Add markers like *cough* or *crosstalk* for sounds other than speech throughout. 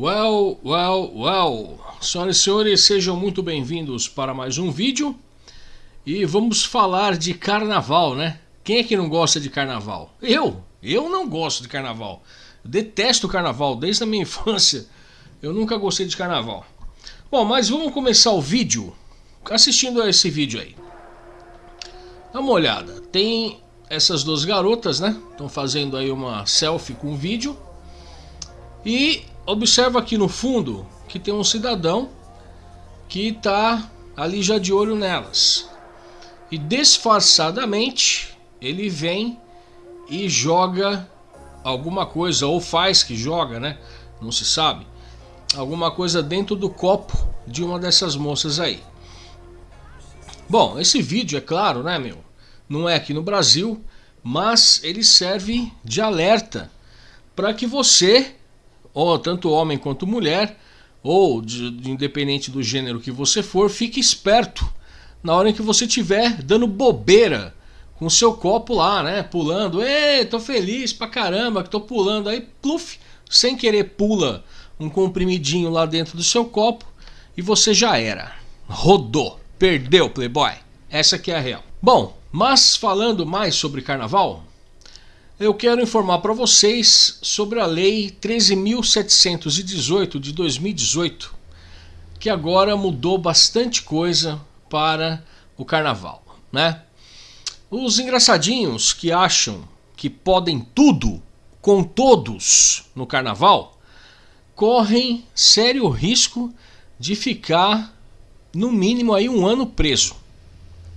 Well, well, well. Senhoras e senhores, sejam muito bem-vindos para mais um vídeo. E vamos falar de carnaval, né? Quem é que não gosta de carnaval? Eu! Eu não gosto de carnaval. Eu detesto carnaval desde a minha *laughs* infância. Eu nunca gostei de carnaval. Bom, mas vamos começar o vídeo assistindo a esse vídeo aí. Dá uma olhada. Tem essas duas garotas, né? Estão fazendo aí uma selfie com vídeo. E observa aqui no fundo que tem um cidadão que está ali já de olho nelas. E disfarçadamente ele vem e joga alguma coisa, ou faz que joga, né? Não se sabe. Alguma coisa dentro do copo de uma dessas moças aí. Bom, esse vídeo, é claro, né, meu? Não é aqui no Brasil, mas ele serve de alerta para que você ou tanto homem quanto mulher, ou de, de, independente do gênero que você for, fique esperto na hora em que você estiver dando bobeira com seu copo lá, né? Pulando, ei, tô feliz pra caramba que tô pulando. Aí, pluf, sem querer pula um comprimidinho lá dentro do seu copo e você já era. Rodou, perdeu, Playboy. Essa que é a real. Bom, mas falando mais sobre carnaval, eu quero informar para vocês sobre a Lei 13.718 de 2018, que agora mudou bastante coisa para o carnaval, né? Os engraçadinhos que acham que podem tudo com todos no carnaval correm sério risco de ficar no mínimo aí um ano preso.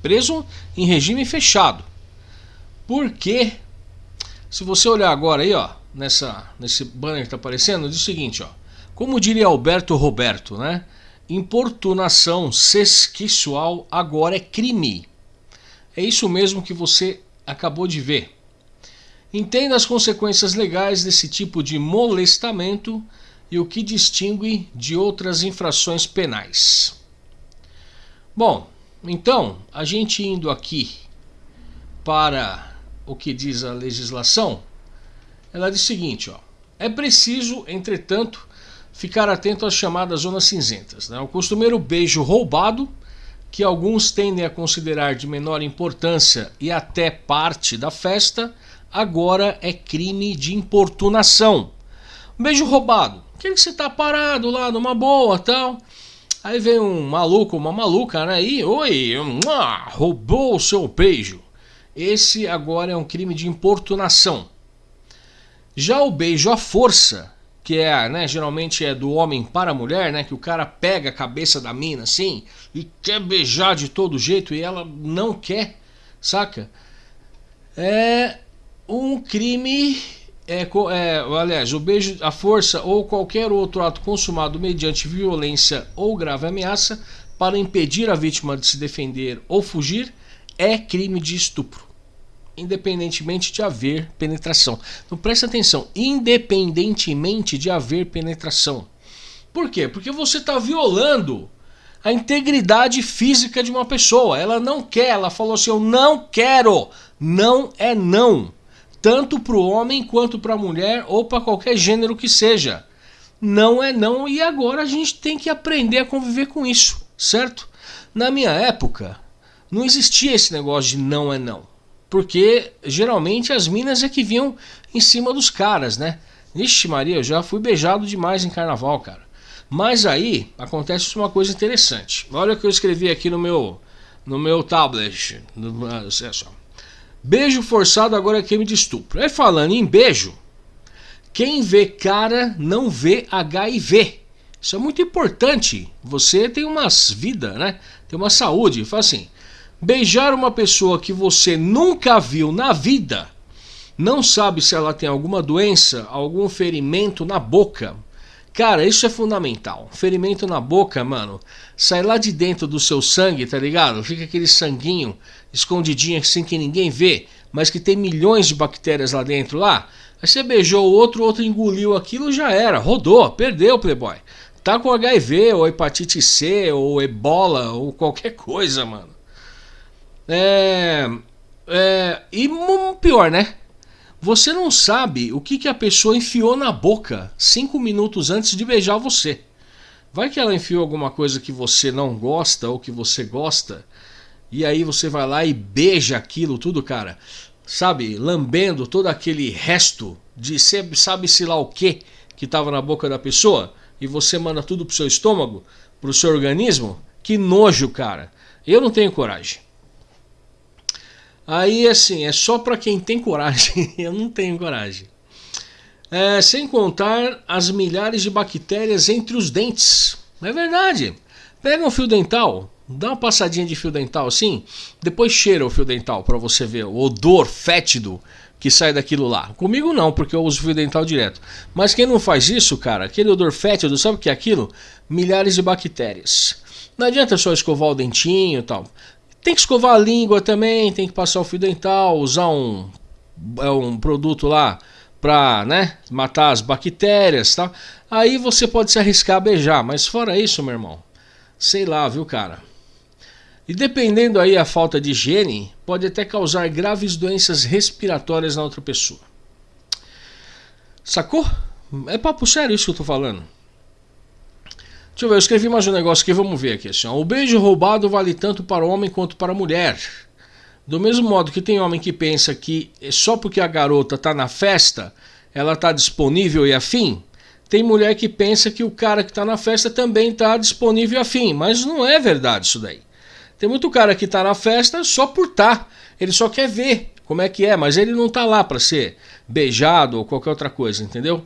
Preso em regime fechado. Porque se você olhar agora aí, ó, nessa, nesse banner que está aparecendo, diz o seguinte, ó. Como diria Alberto Roberto, né? Importunação sexual agora é crime. É isso mesmo que você acabou de ver. Entenda as consequências legais desse tipo de molestamento e o que distingue de outras infrações penais. Bom, então, a gente indo aqui para o que diz a legislação, ela diz o seguinte, ó, é preciso, entretanto, ficar atento às chamadas zonas cinzentas. Né? O costumeiro beijo roubado, que alguns tendem a considerar de menor importância e até parte da festa, agora é crime de importunação. beijo roubado, aquele que você tá parado lá numa boa tal. Aí vem um maluco, uma maluca, né? E, oi, roubou o seu beijo. Esse agora é um crime de importunação. Já o beijo à força, que é, né, geralmente é do homem para a mulher, né, que o cara pega a cabeça da mina assim e quer beijar de todo jeito e ela não quer, saca? É um crime é, é, aliás, o beijo à força ou qualquer outro ato consumado mediante violência ou grave ameaça para impedir a vítima de se defender ou fugir é crime de estupro, independentemente de haver penetração. Então presta atenção, independentemente de haver penetração. Por quê? Porque você está violando a integridade física de uma pessoa. Ela não quer, ela falou assim: eu não quero. Não é não. Tanto para o homem quanto para a mulher ou para qualquer gênero que seja. Não é não e agora a gente tem que aprender a conviver com isso, certo? Na minha época, não existia esse negócio de não é não. Porque geralmente as minas é que vinham em cima dos caras, né? Ixi Maria, eu já fui beijado demais em carnaval, cara. Mas aí acontece uma coisa interessante. Olha o que eu escrevi aqui no meu no meu tablet. No, é só. Beijo forçado agora é crime de estupro. Aí falando em beijo, quem vê cara não vê HIV. Isso é muito importante. Você tem umas vida, né? Tem uma saúde. Fala assim, Beijar uma pessoa que você nunca viu na vida, não sabe se ela tem alguma doença, algum ferimento na boca. Cara, isso é fundamental. Ferimento na boca, mano, sai lá de dentro do seu sangue, tá ligado? Fica aquele sanguinho escondidinho assim que ninguém vê, mas que tem milhões de bactérias lá dentro lá. Aí você beijou o outro, o outro engoliu aquilo, já era, rodou, perdeu, playboy. Tá com HIV, ou hepatite C, ou ebola, ou qualquer coisa, mano. É, é, e pior, né? Você não sabe o que, que a pessoa enfiou na boca cinco minutos antes de beijar você. Vai que ela enfiou alguma coisa que você não gosta ou que você gosta, e aí você vai lá e beija aquilo tudo, cara. Sabe, lambendo todo aquele resto de sabe-se lá o que que estava na boca da pessoa, e você manda tudo pro seu estômago, pro seu organismo. Que nojo, cara. Eu não tenho coragem. Aí, assim, é só para quem tem coragem. *laughs* Eu não tenho coragem. É, sem contar as milhares de bactérias entre os dentes. É verdade. Pega um fio dental, dá uma passadinha de fio dental assim, depois cheira o fio dental para você ver o odor fétido que sai daquilo lá. Comigo não, porque eu uso fio dental direto. Mas quem não faz isso, cara, aquele odor fétido, sabe o que é aquilo? Milhares de bactérias. Não adianta só escovar o dentinho e tal. Tem que escovar a língua também, tem que passar o fio dental, usar um, é um produto lá para né, matar as bactérias tal. Aí você pode se arriscar a beijar, mas fora isso, meu irmão, sei lá, viu, cara? E dependendo aí a falta de higiene, pode até causar graves doenças respiratórias na outra pessoa. Sacou? É papo sério isso que eu tô falando. Deixa eu ver, eu escrevi mais um negócio aqui, vamos ver aqui. Assim. O beijo roubado vale tanto para o homem quanto para a mulher. Do mesmo modo que tem homem que pensa que só porque a garota está na festa, ela está disponível e afim, tem mulher que pensa que o cara que está na festa também está disponível e afim. Mas não é verdade isso daí. Tem muito cara que está na festa só por estar. Tá. Ele só quer ver como é que é, mas ele não está lá para ser beijado ou qualquer outra coisa, entendeu?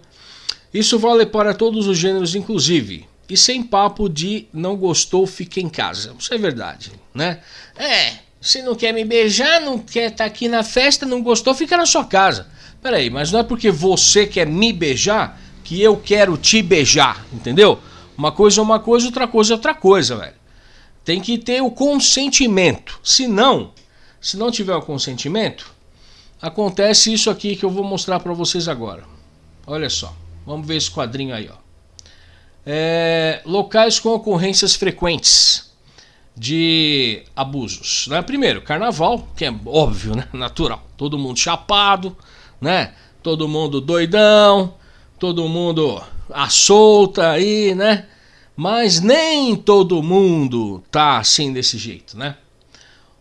Isso vale para todos os gêneros, inclusive. E sem papo de não gostou, fica em casa. Isso é verdade, né? É, se não quer me beijar, não quer estar tá aqui na festa, não gostou, fica na sua casa. Peraí, mas não é porque você quer me beijar que eu quero te beijar, entendeu? Uma coisa é uma coisa, outra coisa é outra coisa, velho. Tem que ter o consentimento. Se não, se não tiver o consentimento, acontece isso aqui que eu vou mostrar para vocês agora. Olha só, vamos ver esse quadrinho aí, ó. É, locais com ocorrências frequentes de abusos. Né? Primeiro, carnaval, que é óbvio, né? *laughs* natural. Todo mundo chapado, né? todo mundo doidão, todo mundo à solta aí, né? Mas nem todo mundo tá assim desse jeito, né?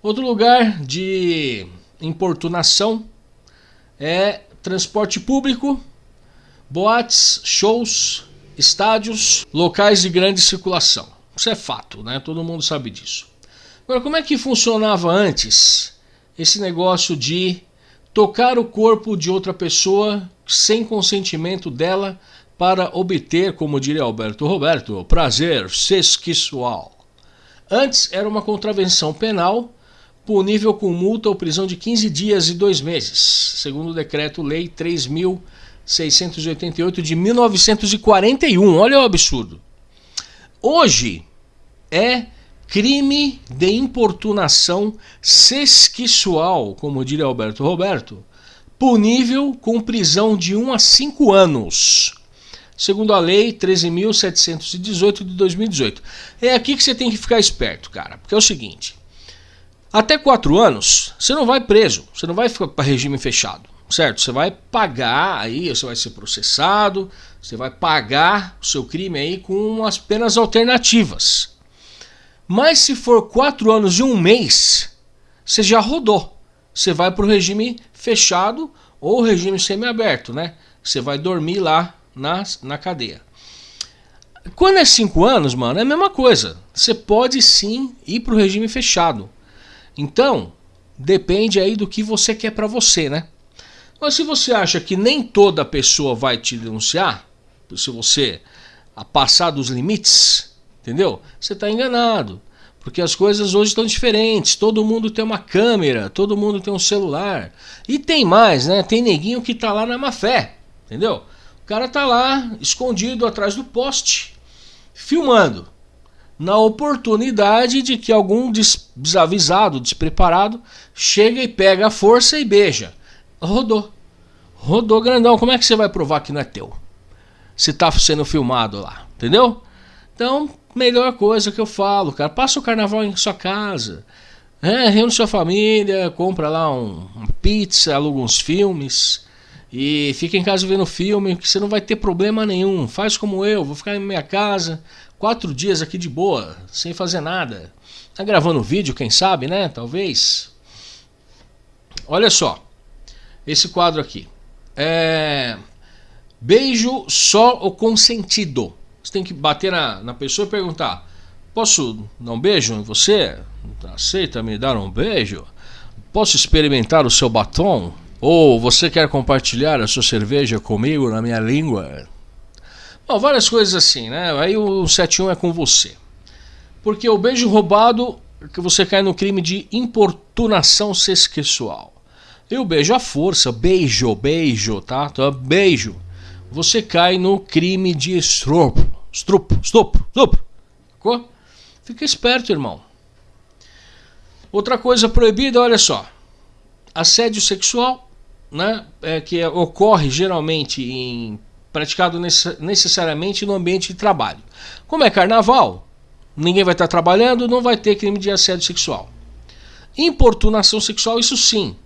Outro lugar de importunação é transporte público, boates, shows, estádios, locais de grande circulação. Isso é fato, né? Todo mundo sabe disso. Agora, como é que funcionava antes esse negócio de tocar o corpo de outra pessoa sem consentimento dela para obter, como diria Alberto Roberto, prazer sexual? Antes era uma contravenção penal punível com multa ou prisão de 15 dias e 2 meses, segundo o decreto-lei 3000 688 de 1941. Olha o absurdo. Hoje é crime de importunação sexual, como diria Alberto Roberto, punível com prisão de 1 a 5 anos. Segundo a lei 13.718 de 2018. É aqui que você tem que ficar esperto, cara. Porque é o seguinte: até 4 anos, você não vai preso, você não vai ficar para regime fechado certo? Você vai pagar aí, você vai ser processado, você vai pagar o seu crime aí com as penas alternativas. Mas se for quatro anos e um mês, você já rodou. Você vai para o regime fechado ou regime semiaberto, né? Você vai dormir lá na, na cadeia. Quando é cinco anos, mano, é a mesma coisa. Você pode sim ir para o regime fechado. Então, depende aí do que você quer para você, né? Mas se você acha que nem toda pessoa vai te denunciar, se você passar dos limites, entendeu? Você está enganado. Porque as coisas hoje estão diferentes. Todo mundo tem uma câmera, todo mundo tem um celular. E tem mais, né? Tem neguinho que está lá na má fé, entendeu? O cara está lá, escondido atrás do poste, filmando. Na oportunidade de que algum desavisado, despreparado, chega e pega a força e beija. Rodou. Rodou grandão. Como é que você vai provar que não é teu? Se tá sendo filmado lá, entendeu? Então, melhor coisa que eu falo, cara, passa o carnaval em sua casa. É, reúne sua família, compra lá um, uma pizza, aluga uns filmes. E fica em casa vendo filme, que você não vai ter problema nenhum. Faz como eu, vou ficar em minha casa quatro dias aqui de boa, sem fazer nada. Tá gravando vídeo, quem sabe, né? Talvez. Olha só, esse quadro aqui. É. Beijo só o consentido. Você tem que bater na, na pessoa e perguntar: Posso dar um beijo em você? Aceita me dar um beijo? Posso experimentar o seu batom? Ou você quer compartilhar a sua cerveja comigo na minha língua? Bom, várias coisas assim, né? Aí o 71 é com você. Porque o beijo roubado que você cai no crime de importunação sexual. E o beijo à força, beijo, beijo, tá? Então, beijo. Você cai no crime de estupro, estupro, estupro, estupro. Ficou? Fica esperto, irmão. Outra coisa proibida, olha só. Assédio sexual, né? É, que ocorre geralmente em praticado necessariamente no ambiente de trabalho. Como é carnaval, ninguém vai estar trabalhando, não vai ter crime de assédio sexual. Importunação sexual, isso sim,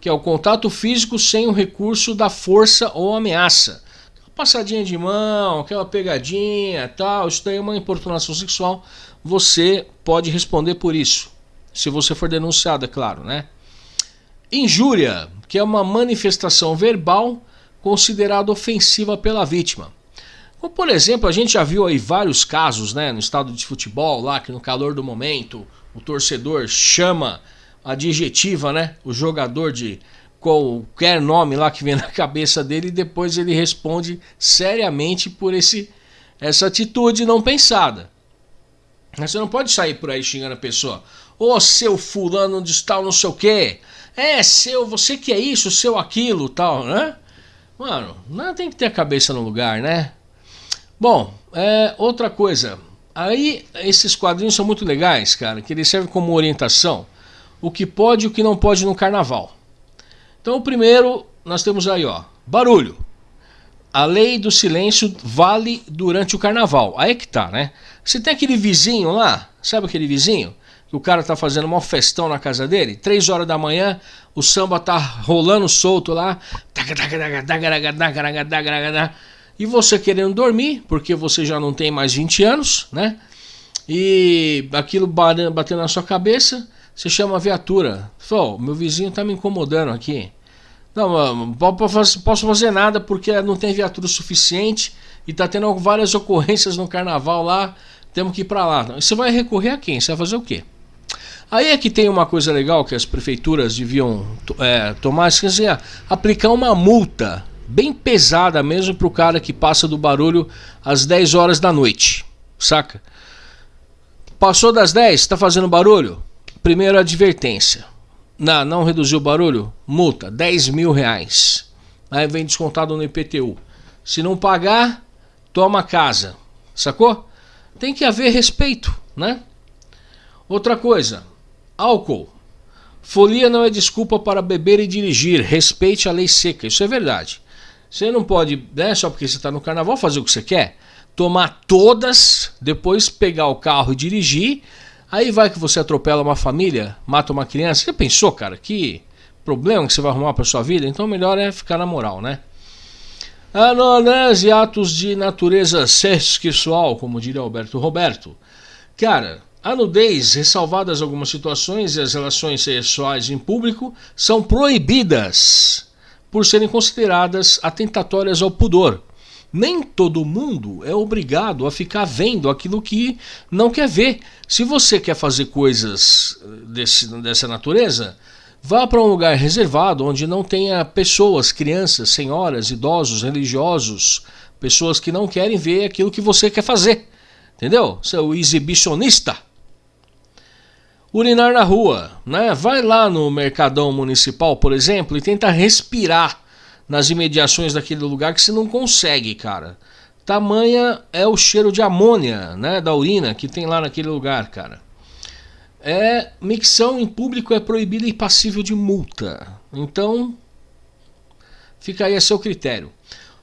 que é o contato físico sem o recurso da força ou ameaça. Uma passadinha de mão, aquela pegadinha, tal, isso daí é uma importunação sexual. Você pode responder por isso, se você for denunciado, é claro, né? Injúria, que é uma manifestação verbal considerada ofensiva pela vítima. Como, por exemplo, a gente já viu aí vários casos né, no estado de futebol, lá que no calor do momento o torcedor chama adjetiva né, o jogador de qualquer nome lá que vem *laughs* na cabeça dele e depois ele responde seriamente por esse, essa atitude não pensada. Você não pode sair por aí xingando a pessoa. Ô oh, seu fulano de tal não sei o quê. É seu, você que é isso, seu aquilo, tal, né? Mano, não tem que ter a cabeça no lugar, né? Bom, é, outra coisa. Aí esses quadrinhos são muito legais, cara, que eles servem como orientação. O que pode e o que não pode no carnaval. Então, o primeiro, nós temos aí, ó, barulho. A lei do silêncio vale durante o carnaval. Aí é que tá, né? Você tem aquele vizinho lá, sabe aquele vizinho? que o cara tá fazendo uma festão na casa dele, três horas da manhã, o samba tá rolando solto lá, e você querendo dormir, porque você já não tem mais 20 anos, né? E aquilo batendo na sua cabeça, você chama a viatura. Fala, meu vizinho tá me incomodando aqui. Não, posso fazer nada porque não tem viatura suficiente e tá tendo várias ocorrências no carnaval lá, temos que ir para lá. Você vai recorrer a quem? Você vai fazer o quê? Aí é que tem uma coisa legal que as prefeituras deviam é, tomar, quer dizer, aplicar uma multa bem pesada mesmo para o cara que passa do barulho às 10 horas da noite, saca? Passou das 10, está fazendo barulho? Primeira advertência. Não, não reduziu o barulho? Multa, 10 mil reais. Aí vem descontado no IPTU. Se não pagar, toma casa. Sacou? Tem que haver respeito, né? Outra coisa, Álcool. Folia não é desculpa para beber e dirigir. Respeite a lei seca. Isso é verdade. Você não pode, né, só porque você está no carnaval, fazer o que você quer. Tomar todas, depois pegar o carro e dirigir. Aí vai que você atropela uma família, mata uma criança. Você pensou, cara, que problema que você vai arrumar para sua vida? Então melhor é ficar na moral, né? Anonese e atos de natureza sexual, como diria Alberto Roberto. Cara, a nudez, ressalvadas algumas situações e as relações sexuais em público, são proibidas por serem consideradas atentatórias ao pudor. Nem todo mundo é obrigado a ficar vendo aquilo que não quer ver. Se você quer fazer coisas desse, dessa natureza, vá para um lugar reservado onde não tenha pessoas, crianças, senhoras, idosos, religiosos, pessoas que não querem ver aquilo que você quer fazer. Entendeu? Você é o exibicionista. Urinar na rua, né? Vai lá no mercadão municipal, por exemplo, e tenta respirar nas imediações daquele lugar que você não consegue, cara. Tamanha é o cheiro de amônia, né, da urina que tem lá naquele lugar, cara. É, micção em público é proibida e passível de multa. Então, fica aí a seu critério.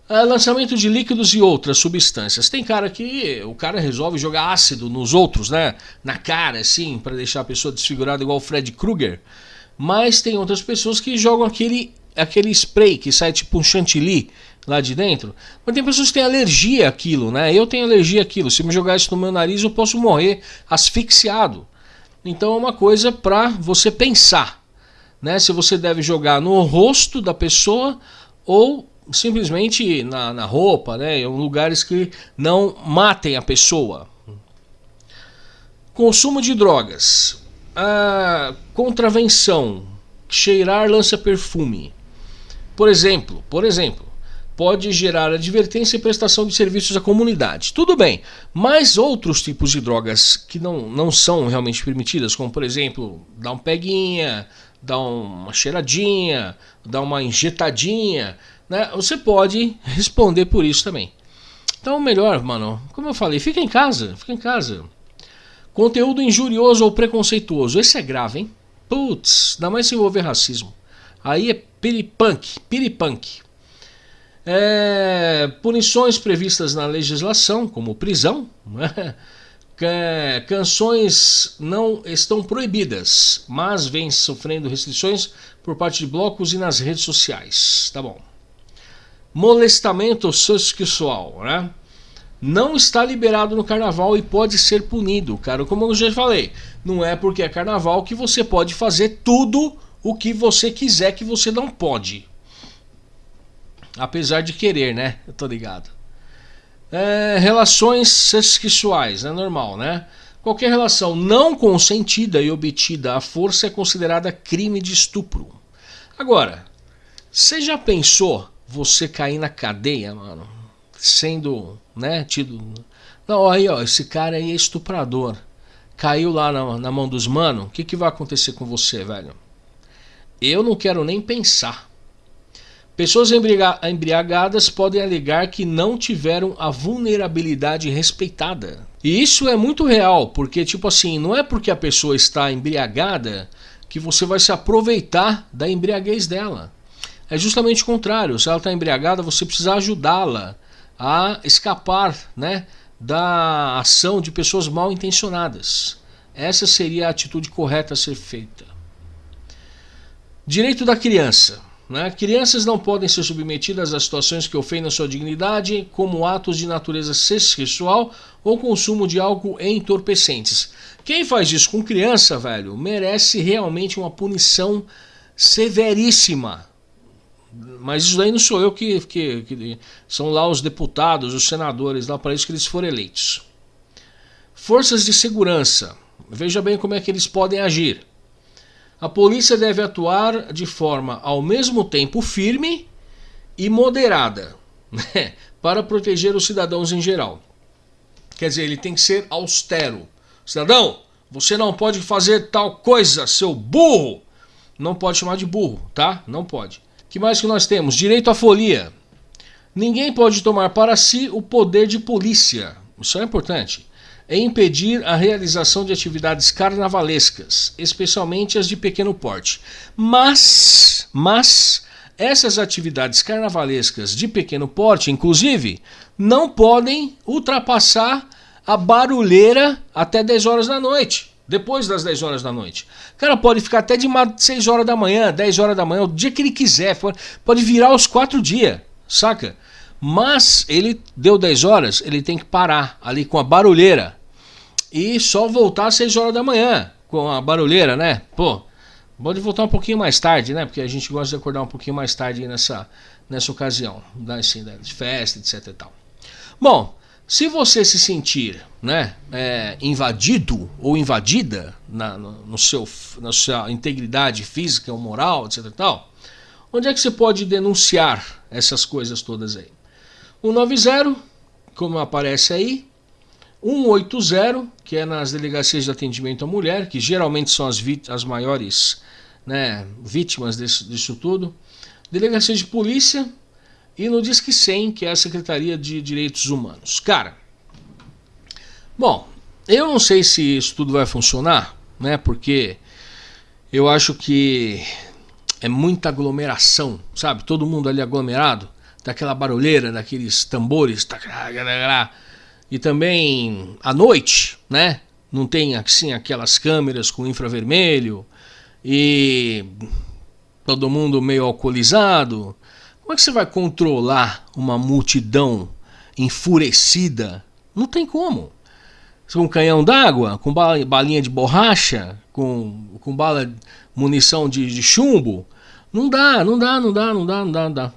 Uh, lançamento de líquidos e outras substâncias. Tem cara que o cara resolve jogar ácido nos outros, né? Na cara, assim, para deixar a pessoa desfigurada igual o Fred Krueger. Mas tem outras pessoas que jogam aquele é aquele spray que sai tipo um chantilly lá de dentro. Mas tem pessoas que têm alergia àquilo, né? Eu tenho alergia àquilo. Se me jogar isso no meu nariz, eu posso morrer asfixiado. Então é uma coisa para você pensar, né? Se você deve jogar no rosto da pessoa ou simplesmente na, na roupa, né? Em lugares que não matem a pessoa. Consumo de drogas. A contravenção. Cheirar lança-perfume. Por exemplo, por exemplo, pode gerar advertência e prestação de serviços à comunidade. Tudo bem, mas outros tipos de drogas que não, não são realmente permitidas, como por exemplo, dar um peguinha, dar uma cheiradinha, dar uma injetadinha, né? Você pode responder por isso também. Então, melhor, mano, como eu falei, fica em casa, fica em casa. Conteúdo injurioso ou preconceituoso, esse é grave, hein? Putz, ainda mais se envolver racismo. Aí é piripunk, piripunk. É, punições previstas na legislação, como prisão, né? canções não estão proibidas, mas vêm sofrendo restrições por parte de blocos e nas redes sociais. Tá bom. Molestamento sexual, né? Não está liberado no carnaval e pode ser punido, cara. Como eu já falei, não é porque é carnaval que você pode fazer tudo o que você quiser que você não pode. Apesar de querer, né? Eu tô ligado. É, relações sexuais, é normal, né? Qualquer relação não consentida e obtida à força é considerada crime de estupro. Agora, você já pensou você cair na cadeia, mano? Sendo, né, tido... Não, aí, ó, esse cara aí é estuprador. Caiu lá na, na mão dos manos, o que, que vai acontecer com você, velho? Eu não quero nem pensar. Pessoas embriagadas podem alegar que não tiveram a vulnerabilidade respeitada. E isso é muito real, porque tipo assim, não é porque a pessoa está embriagada que você vai se aproveitar da embriaguez dela. É justamente o contrário. Se ela está embriagada, você precisa ajudá-la a escapar, né, da ação de pessoas mal intencionadas. Essa seria a atitude correta a ser feita. Direito da criança. Né? Crianças não podem ser submetidas a situações que ofendam sua dignidade, como atos de natureza sexual ou consumo de álcool entorpecentes. Quem faz isso com criança, velho, merece realmente uma punição severíssima. Mas isso daí não sou eu que, que, que são lá os deputados, os senadores, lá para isso que eles foram eleitos. Forças de segurança. Veja bem como é que eles podem agir. A polícia deve atuar de forma ao mesmo tempo firme e moderada né, *laughs* para proteger os cidadãos em geral. Quer dizer, ele tem que ser austero. Cidadão, você não pode fazer tal coisa, seu burro. Não pode chamar de burro, tá? Não pode. que mais que nós temos? Direito à folia. Ninguém pode tomar para si o poder de polícia. Isso é importante é impedir a realização de atividades carnavalescas, especialmente as de pequeno porte. Mas, mas essas atividades carnavalescas de pequeno porte, inclusive, não podem ultrapassar a barulheira até 10 horas da noite. Depois das 10 horas da noite. O cara pode ficar até de 6 horas da manhã, 10 horas da manhã, o dia que ele quiser. Pode virar os 4 dias, saca? Mas ele deu 10 horas, ele tem que parar ali com a barulheira e só voltar às 6 horas da manhã com a barulheira, né? Pô, pode voltar um pouquinho mais tarde, né? Porque a gente gosta de acordar um pouquinho mais tarde nessa, nessa ocasião, né? assim, né? de festa, etc e tal. Bom, se você se sentir né, é, invadido ou invadida na, no, no seu, na sua integridade física ou moral, etc tal, onde é que você pode denunciar essas coisas todas aí? 190, como aparece aí, 180, que é nas delegacias de atendimento à mulher, que geralmente são as, as maiores né, vítimas desse, disso tudo. Delegacia de polícia e no Disque 100, que é a Secretaria de Direitos Humanos. Cara, bom, eu não sei se isso tudo vai funcionar, né? Porque eu acho que é muita aglomeração, sabe? Todo mundo ali aglomerado, daquela barulheira, daqueles tambores, e também à noite, né? Não tem assim aquelas câmeras com infravermelho e todo mundo meio alcoolizado. Como é que você vai controlar uma multidão enfurecida? Não tem como. Com canhão d'água, com balinha de borracha, com, com bala, munição de, de chumbo, não dá, não dá, não dá, não dá, não dá, não dá.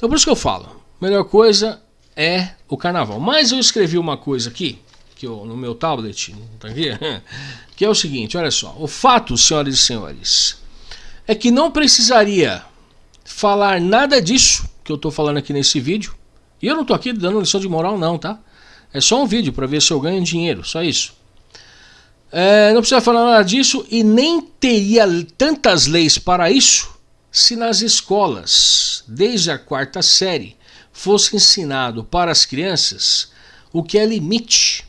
Então por isso que eu falo, melhor coisa é o carnaval. Mas eu escrevi uma coisa aqui, que eu, no meu tablet, tá aqui, *laughs* que é o seguinte, olha só. O fato, senhoras e senhores, é que não precisaria falar nada disso que eu estou falando aqui nesse vídeo. E eu não estou aqui dando lição de moral não, tá? É só um vídeo para ver se eu ganho dinheiro, só isso. É, não precisa falar nada disso e nem teria tantas leis para isso se nas escolas, desde a quarta série, fosse ensinado para as crianças o que é limite,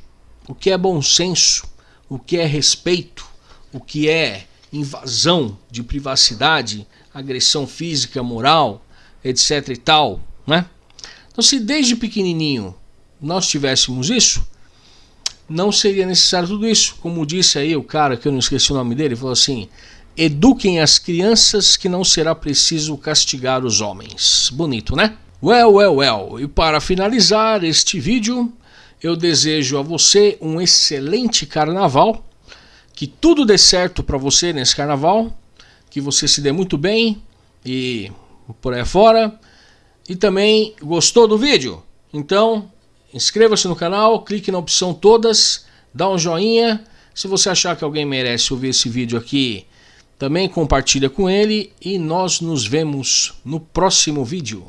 o que é bom senso, o que é respeito, o que é invasão de privacidade, agressão física, moral, etc e tal, né? Então se desde pequenininho nós tivéssemos isso, não seria necessário tudo isso. Como disse aí o cara, que eu não esqueci o nome dele, falou assim: eduquem as crianças que não será preciso castigar os homens. Bonito, né? Well, well, well. E para finalizar este vídeo, eu desejo a você um excelente carnaval. Que tudo dê certo para você nesse carnaval. Que você se dê muito bem e por aí fora. E também gostou do vídeo? Então inscreva-se no canal, clique na opção todas, dá um joinha. Se você achar que alguém merece ouvir esse vídeo aqui, também compartilha com ele e nós nos vemos no próximo vídeo.